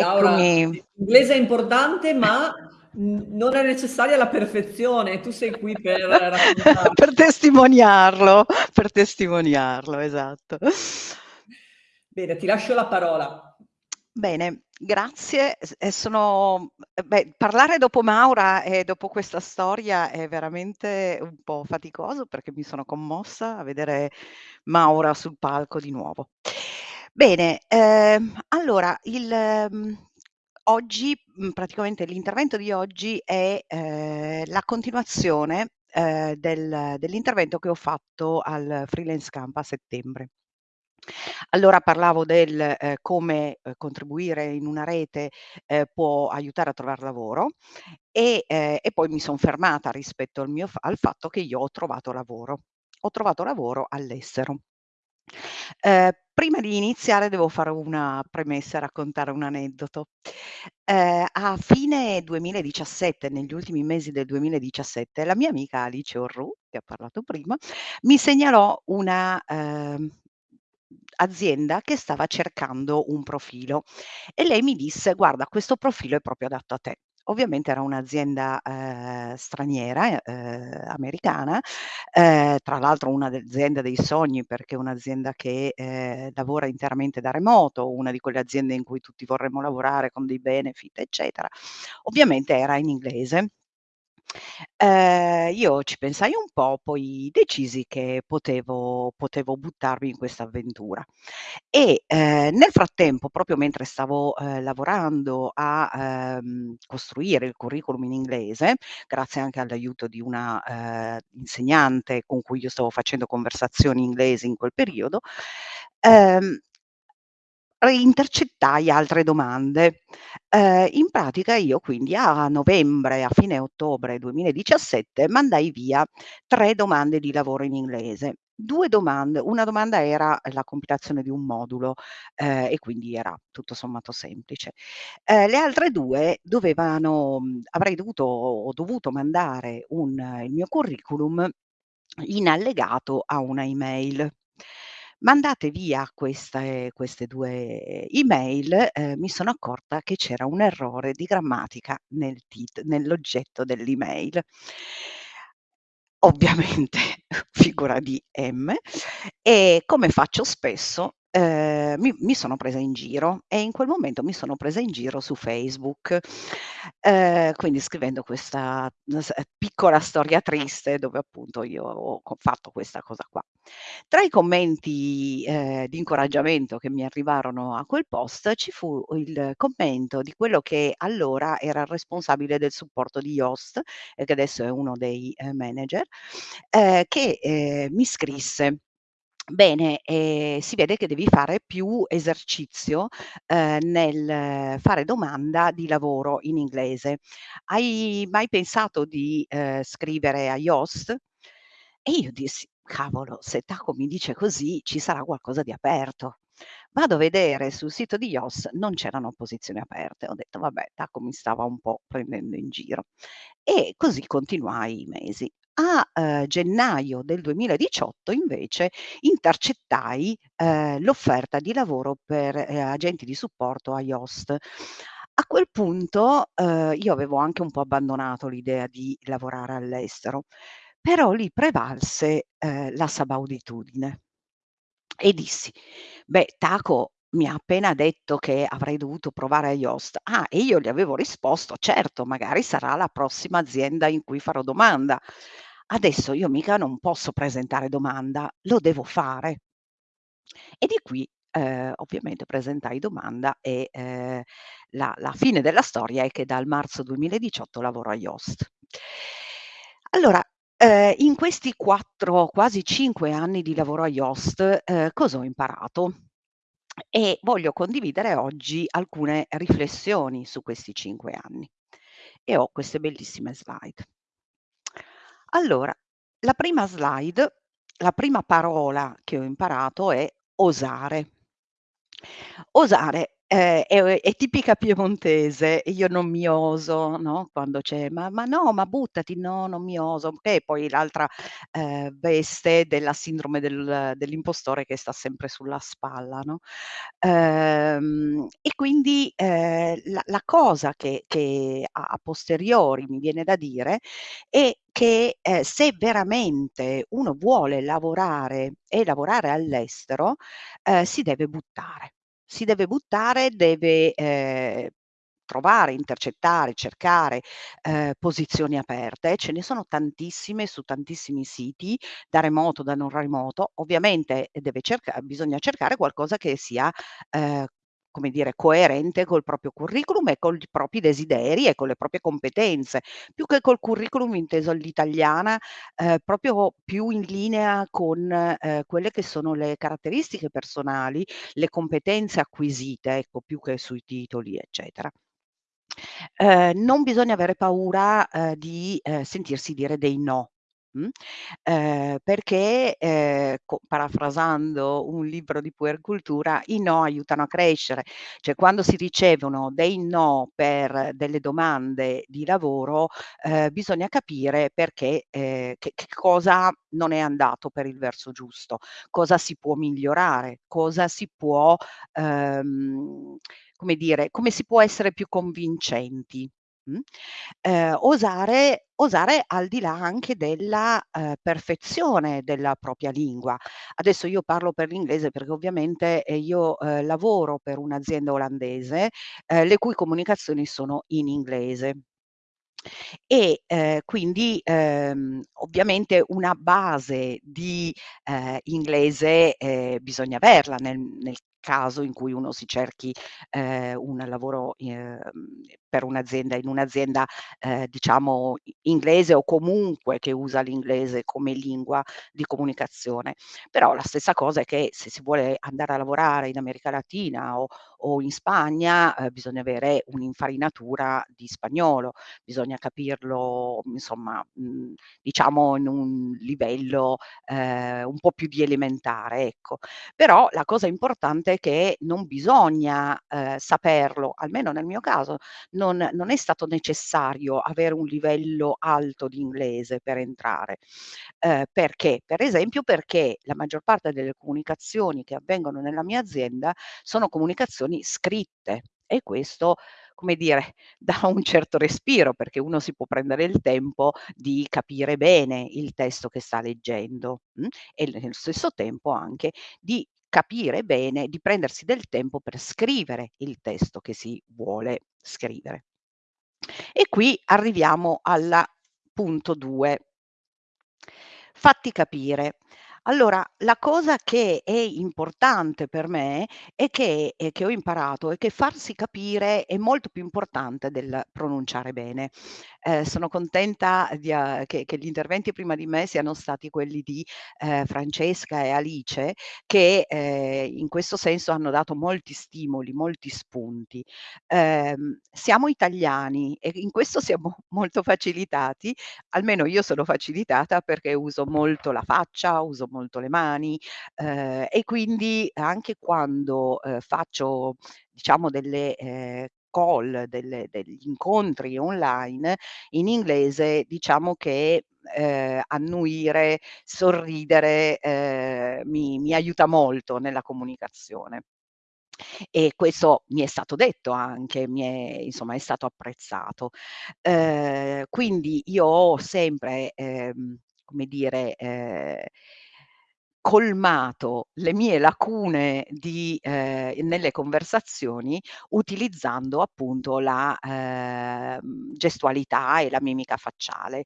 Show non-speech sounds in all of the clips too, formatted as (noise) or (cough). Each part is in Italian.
Laura, l'inglese è importante, ma non è necessaria la perfezione. Tu sei qui per. (laughs) Per testimoniarlo, per testimoniarlo, esatto. Bene, ti lascio la parola. Bene, grazie. E sono beh, parlare dopo Maura e dopo questa storia è veramente un po' faticoso, perché mi sono commossa a vedere Maura sul palco di nuovo. Bene, ehm, allora il mhmm, oggi, mhmm, praticamente l'intervento di oggi è, ehm, la continuazione, ehm, del dell'intervento che ho fatto al Freelance Camp a settembre. Allora parlavo del, ehm, come, ehm, contribuire in una rete, ehm, può aiutare a trovar lavoro e ehm, e poi mi son fermata rispetto al mio al fatto che io ho trovato lavoro. Ho trovato lavoro all'estero. Ehm, prima di iniziare devo fare una premessa raccontare un aneddoto. Ehm, a fine 2017, negli ultimi mesi del 2017, la mia amica Alice Orrù, che ha parlato prima, mi segnalò una, ehm, azienda che stava cercando un profilo e lei mi disse: "Guarda, questo profilo è proprio adatto a te." Ovviamente era un'azienda, ehm, straniera, ehm, americana, ehm, tra l'altro una de aziende dei sogni, perché è un'azienda che, ehm, lavora interamente da remoto, una di quelle aziende in cui tutti vorremmo lavorare con dei benefit, eccetera. Ovviamente era in inglese. Ehm, io ci pensai un po', poi decisi che potevo potevo buttarmi in questa avventura. E, ehm, nel frattempo, proprio mentre stavo, ehm, lavorando a, ehm, costruire il curriculum in inglese, grazie anche all'aiuto di una, ehm, insegnante con cui io stavo facendo conversazioni inglesi in quel periodo, ehm intercettai altre domande. Ehm, in pratica io quindi a novembre, a fine ottobre 2017, mandai via 3 domande di lavoro in inglese. 2 domande una domanda era la compilazione di un modulo, ehm, e quindi era tutto sommato semplice. Ehm, le altre 2 dovevano mhmm, avrei dovuto ho dovuto mandare un il mio curriculum in allegato a una email. Mandate via queste queste 2 email, ehm, mi sono accorta che c'era un errore di grammatica nel tit nell'oggetto dell'email. Ovviamente (laughs) figura di M e come faccio spesso, ehm, mi mi sono presa in giro e in quel momento mi sono presa in giro su Facebook, ehm, quindi scrivendo questa piccola storia triste dove appunto io ho fatto questa cosa qua. Tra i commenti, ehm, di incoraggiamento che mi arrivarono a quel post ci fu il commento di quello che allora era il responsabile del supporto di Yoast e che adesso è uno dei, ehm, manager, ehm, che, ehm, mi scrisse: "Bene, ehm, si vede che devi fare più esercizio, ehm, nel fare domanda di lavoro in inglese. Hai mai pensato di, ehm, scrivere a Yoast?" E io dissi: "Cavolo, se Taco mi dice così ci sarà qualcosa di aperto." Vado a vedere sul sito di Yoast, non c'erano posizioni aperte. Ho detto: "Vabbè, Taco mi stava un po' prendendo in giro." E così continuai i mesi. A, ehm, gennaio del 2018 invece intercettai, ehm, l'offerta di lavoro per, ehm, agenti di supporto a Yoast. A quel punto, ehm, io avevo anche un po' abbandonato l'idea di lavorare all'estero, però lì prevalse, ehm, la sabauditudine. E dissi: "Beh, Taco mi ha appena detto che avrei dovuto provare a Yoast." Ah, e io gli avevo risposto: "Certo, magari sarà la prossima azienda in cui farò domanda. Adesso io mica non posso presentare domanda, lo devo fare." E di qui, ehm, ovviamente presentai domanda e, ehm, la la fine della storia è che dal marzo 2018 lavoro a Yoast. Allora, ehm, in questi 4, quasi 5 anni di lavoro a Yoast, ehm, cosa ho imparato? E voglio condividere oggi alcune riflessioni su questi 5 anni. E ho queste bellissime slide. Allora, la prima slide, la prima parola che ho imparato è osare. Osare Ehm, è è tipica piemontese e io non mi oso, no, quando c'è: "Ma ma no, ma buttati!" "No, non mi oso." È poi l'altra, ehm, veste della sindrome del dell'impostore che sta sempre sulla spalla, no, ehm, e quindi, ehm, la la cosa che che a a posteriori mi viene da dire è che, ehm, se veramente uno vuole lavorare e lavorare all'estero, ehm, si deve buttare. Si deve buttare, deve, ehm, trovare, intercettare, cercare, ehm, posizioni aperte. Ce ne sono tantissime su tantissimi siti, da remoto, da non remoto. Ovviamente deve cerca bisogna cercare qualcosa che sia, ehm, come dire, coerente col proprio curriculum e con i propri desideri e con le proprie competenze. Più che col curriculum inteso all'italiana, ehm, proprio più in linea con, ehm, quelle che sono le caratteristiche personali, le competenze acquisite, ecco, più che sui titoli, eccetera. Ehm, non bisogna avere paura, ehm, di, ehm, sentirsi dire dei no, ehm, perché, co parafrasando un libro di puercultura, i no aiutano a crescere. Cioè quando si ricevono dei no per delle domande di lavoro, ehm, bisogna capire perché, ehm, che che cosa non è andato per il verso giusto, cosa si può migliorare, cosa si può, ehm, come dire, come si può essere più convincenti, ehm, osare osare al di là anche della, ehm, perfezione della propria lingua. Adesso io parlo per l'inglese perché ovviamente, ehm, io, ehm, lavoro per un'azienda olandese, ehm, le cui comunicazioni sono in inglese. E, ehm, quindi, ehm, ovviamente una base di, ehm, inglese, ehm, bisogna averla nel nel caso in cui uno si cerchi, ehm, un lavoro, ehm, per un'azienda in un'azienda, ehm, diciamo inglese o comunque che usa l'inglese come lingua di comunicazione. Però la stessa cosa è che se si vuole andare a lavorare in America Latina o o in Spagna, ehm, bisogna avere un'infarinatura di spagnolo, bisogna capirlo insomma, mhmm, diciamo in un livello, ehm, un po' più di elementare, ecco. Però la cosa importante è che non bisogna, ehm, saperlo, almeno nel mio caso, non non è stato necessario avere un livello alto di inglese per entrare. Ehm, perché? Per esempio perché la maggior parte delle comunicazioni che avvengono nella mia azienda sono comunicazioni scritte e questo, come dire, (laughs) dà un certo respiro, perché uno si può prendere il tempo di capire bene il testo che sta leggendo, mh, e nello stesso tempo anche di capire bene, di prendersi del tempo per scrivere il testo che si vuole scrivere. E qui arriviamo alla punto 2. Fatti capire. Allora, la cosa che è importante per me è che che ho imparato è che farsi capire è molto più importante del pronunciare bene. Ehm, sono contenta di a che che gli interventi prima di me siano stati quelli di, ehm, Francesca e Alice che, ehm, in questo senso hanno dato molti stimoli, molti spunti. Ehm, siamo italiani e in questo siamo (laughs) molto facilitati, almeno io sono facilitata perché uso molto la faccia, uso molto le mani, ehm, e quindi anche quando, ehm, faccio diciamo delle, ehm, call, delle degli incontri online in inglese, diciamo che, ehm, annuire, sorridere, ehm, mi mi aiuta molto nella comunicazione. E questo mi è stato detto anche, mi è insomma è stato apprezzato. Ehm, quindi io ho sempre, ehm, come dire, ehm colmato le mie lacune di ehm, nelle conversazioni utilizzando appunto la, ehm, gestualità e la mimica facciale.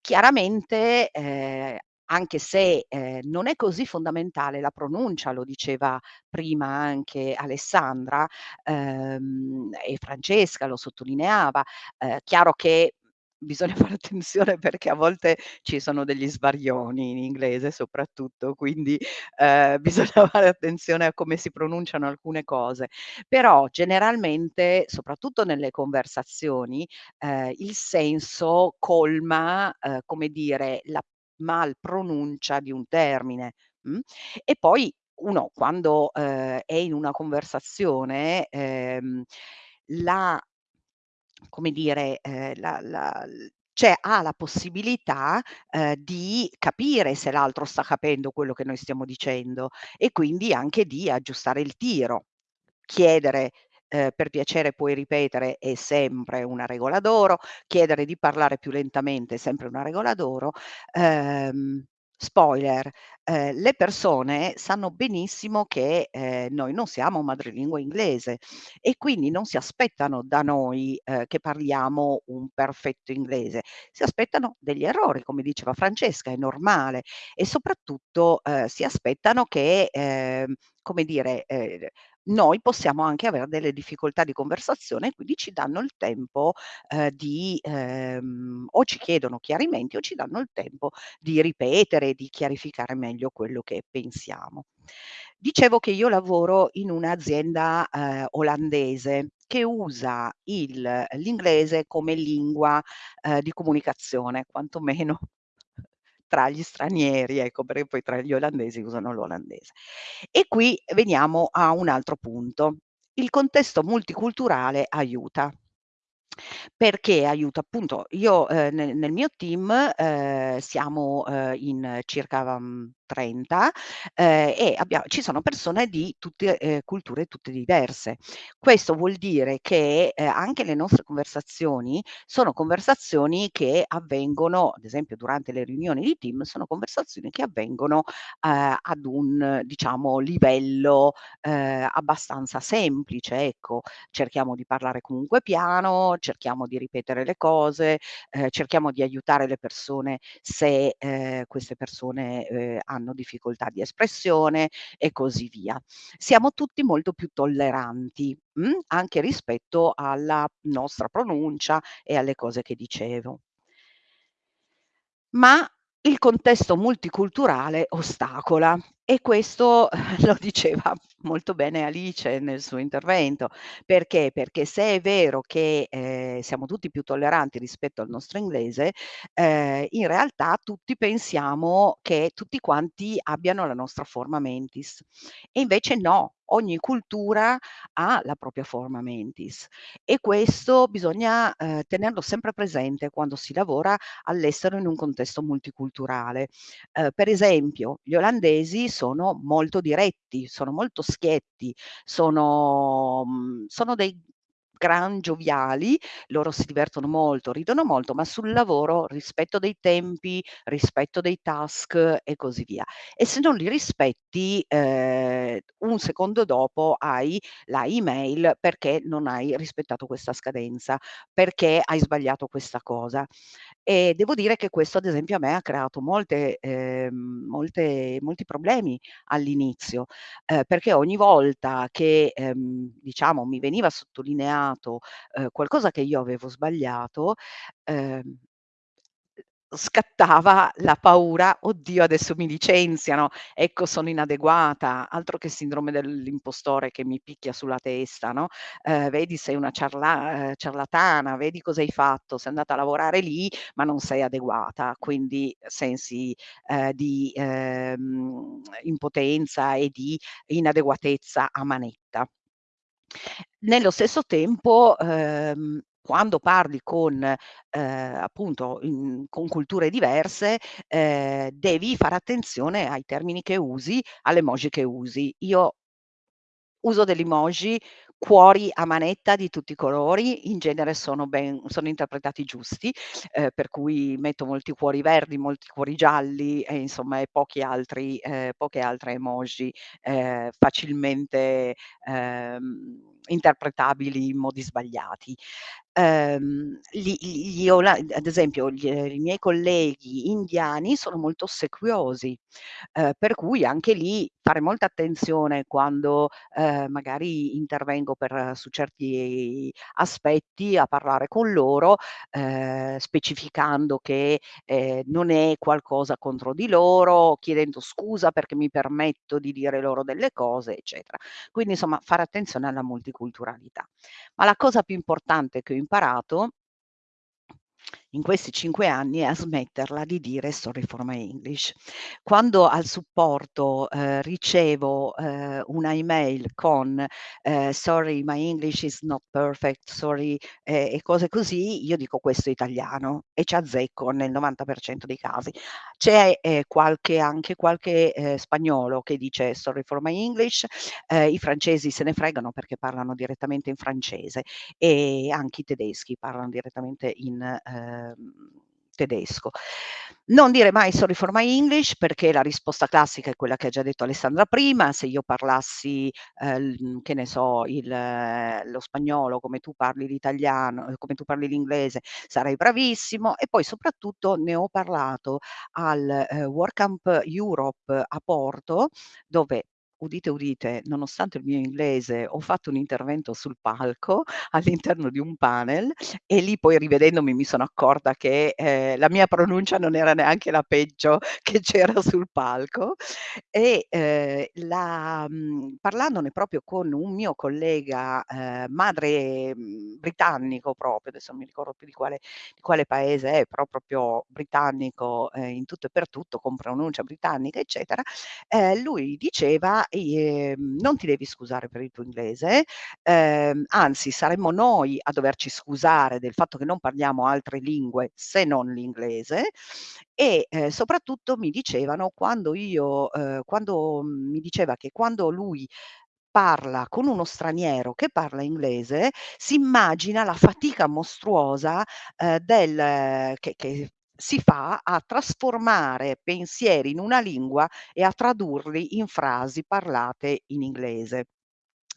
Chiaramente, ehm, anche se, ehm, non è così fondamentale la pronuncia, lo diceva prima anche Alessandra, ehm, e Francesca lo sottolineava, ehm, chiaro che bisogna (laughs) fare attenzione perché a volte ci sono degli svarioni in inglese soprattutto, quindi, ehm, (laughs) bisogna fare attenzione a come si pronunciano alcune cose. Però generalmente, soprattutto nelle conversazioni, ehm, il senso colma, ehm, come dire, la mal pronuncia di un termine, mh, e poi uno quando, ehm, è in una conversazione, ehm, la come dire, ehm, la la cioè ha la possibilità, ehm, di capire se l'altro sta capendo quello che noi stiamo dicendo e quindi anche di aggiustare il tiro. Chiedere, ehm: "Per piacere puoi ripetere?" È sempre una regola d'oro, chiedere di parlare più lentamente è sempre una regola d'oro. Ehm, spoiler, ehm, le persone sanno benissimo che, ehm, noi non siamo madrelingua inglese e quindi non si aspettano da noi, ehm, che parliamo un perfetto inglese, si aspettano degli errori, come diceva Francesca, è normale e soprattutto, ehm, si aspettano che, ehm, come dire, ehm, noi possiamo anche aver delle difficoltà di conversazione quindi ci danno il tempo, ehm, di ehm, o ci chiedono chiarimenti o ci danno il tempo di ripetere, di chiarificare meglio quello che pensiamo. Dicevo che io lavoro in un'azienda, ehm, olandese che usa l'inglese come lingua, ehm, di comunicazione, quantomeno tra gli stranieri, ecco, perché poi tra gli olandesi usano l'olandese. E qui veniamo a un altro punto. Il contesto multiculturale aiuta. Perché aiuta? Appunto io, ehm, ne nel mio team, ehm, siamo, ehm, in circa, mhmm, 30, ehm, e abbia ci sono persone di tutte, ehm, culture tutte diverse. Questo vuol dire che, ehm, anche le nostre conversazioni sono conversazioni che avvengono, ad esempio durante le riunioni di team, sono conversazioni che avvengono, ehm, ad un, diciamo, livello, ehm, abbastanza semplice, ecco. Cerchiamo di parlare comunque piano, cerchiamo di ripetere le cose, ehm, cerchiamo di aiutare le persone se, queste persone, ehm, hanno difficoltà di espressione e così via. Siamo tutti molto più tolleranti, mh, anche rispetto alla nostra pronuncia e alle cose che dicevo. Ma il contesto multiculturale ostacola e questo (laughs) lo diceva molto bene Alice nel suo intervento. Perché? Perché se è vero che, ehm, siamo tutti più tolleranti rispetto al nostro inglese, ehm, in realtà tutti pensiamo che tutti quanti abbiano la nostra forma mentis e invece no, ogni cultura ha la propria forma mentis e questo bisogna, ehm, tenerlo sempre presente quando si lavora all'estero in un contesto multiculturale. Ehm, per esempio, gli olandesi sono molto diretti, sono molto schietti, sono mhmm, sono dei gran gioviali, loro si divertono molto, ridono molto, ma sul lavoro rispetto dei tempi, rispetto dei task e così via. E se non li rispetti, ehm, un secondo dopo hai la email perché non hai rispettato questa scadenza, perché hai sbagliato questa cosa. E devo dire che questo ad esempio a me ha creato molte ehm, molte molti problemi all'inizio, ehm, perché ogni volta che, ehm, diciamo mi veniva sottolineato, ehm, qualcosa che io avevo sbagliato, ehm scattava la paura: "Oddio adesso mi licenziano, ecco sono inadeguata", altro che sindrome dell'impostore che mi picchia sulla testa, no, ehm, "Vedi sei una ciarla ehm, ciarlatana, vedi cosa hai fatto, sei andata a lavorare lì, ma non sei adeguata". Quindi sensi, ehm, di, ehm, impotenza e di inadeguatezza a manetta. Nello stesso tempo, ehm, quando parli con, ehm, appunto, in con culture diverse, ehm, devi fare attenzione ai termini che usi, alle emoji che usi. Io uso delle emoji, cuori a manetta di tutti i colori, in genere sono ben sono interpretati giusti, ehm, per cui metto molti cuori verdi, molti cuori gialli e insomma e pochi altri ehm, poche altre emoji, ehm, facilmente, ehm, interpretabili in modi sbagliati. Ehm, gli gli ad esempio gli ehm, i miei colleghi indiani sono molto ossequiosi, ehm, per cui anche lì fare molta attenzione quando, ehm, magari intervengo per su certi aspetti a parlare con loro, ehm, specificando che, ehm, non è qualcosa contro di loro, chiedendo scusa perché mi permetto di dire loro delle cose, eccetera. Quindi insomma fare attenzione alla multiculturalità. Ma la cosa più importante che ho imparato in questi 5 anni a smetterla di dire "Sorry for my English". Quando al supporto, ehm, ricevo, ehm, una email con, ehm: "Sorry, my English is not perfect, sorry", e e cose così, io dico: "Questo italiano", e ci azzecco nel 90% dei casi. C'è, ehm, qualche anche qualche, ehm, spagnolo che dice: "Sorry for my English", ehm, i francesi se ne fregano perché parlano direttamente in francese e anche i tedeschi parlano direttamente in, tedesco. Non dire mai "Sorry for my English", perché la risposta classica è quella che ha già detto Alessandra prima, se io parlassi, l che ne so, il lo spagnolo come tu parli l'italiano ehm, come tu parli l'inglese, sarai bravissimo e poi soprattutto ne ho parlato al, ehm, World Camp Europe a Porto, dove, udite, udite, nonostante il mio inglese ho fatto un intervento sul palco (laughs) all'interno di un panel e lì poi rivedendomi mi sono accorta che, ehm, la mia pronuncia non era neanche la peggio (laughs) che c'era sul palco. E, ehm, la mhmm, parlandone proprio con un mio collega, ehm, madre, mhmm, britannico proprio, adesso non mi ricordo più di quale di quale paese è, però proprio britannico, ehm, in tutto e per tutto, con pronuncia britannica, eccetera, ehm, lui diceva: "I ehm, non ti devi scusare per il tuo inglese, ehm, anzi saremmo noi a doverci scusare del fatto che non parliamo altre lingue se non l'inglese", e, ehm, soprattutto mi dicevano quando io ehm, quando mi diceva che quando lui parla con uno straniero che parla inglese, si immagina la fatica mostruosa, ehm, del che che si fa a trasformare pensieri in una lingua e a tradurli in frasi parlate in inglese.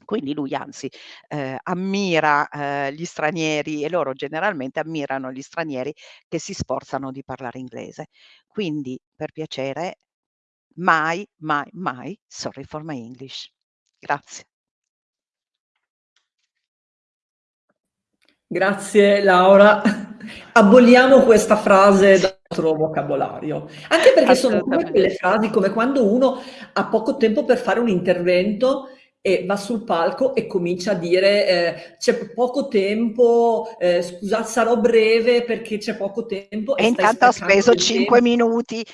Quindi lui anzi, ehm, ammira, ehm, gli stranieri e loro generalmente ammirano gli stranieri che si sforzano di parlare inglese. Quindi, per piacere, mai, mai, mai "Sorry for my English". Grazie. Grazie Laura. (laughs) Aboliamo questa frase dal nostro vocabolario. Anche perché sono quelle frasi, come quando uno ha poco tempo per fare un intervento e va sul palco e comincia a dire, ehm: "C'è poco tempo, ehm, scusa sarò breve perché c'è poco tempo", E e intanto ha speso del 5 tempo. minuti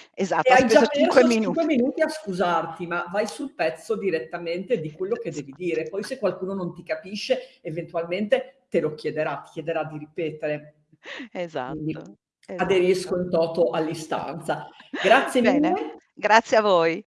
E esatto, ha hai già speso 5 perso 5 minuti. minuti a scusarti, ma vai sul pezzo direttamente di quello che devi dire. Poi se qualcuno non ti capisce, eventualmente te lo chiederà, ti chiederà di ripetere. (laughs) Quindi Esatto, aderisco esatto. in toto all'istanza. Grazie Bene, mille. grazie a voi.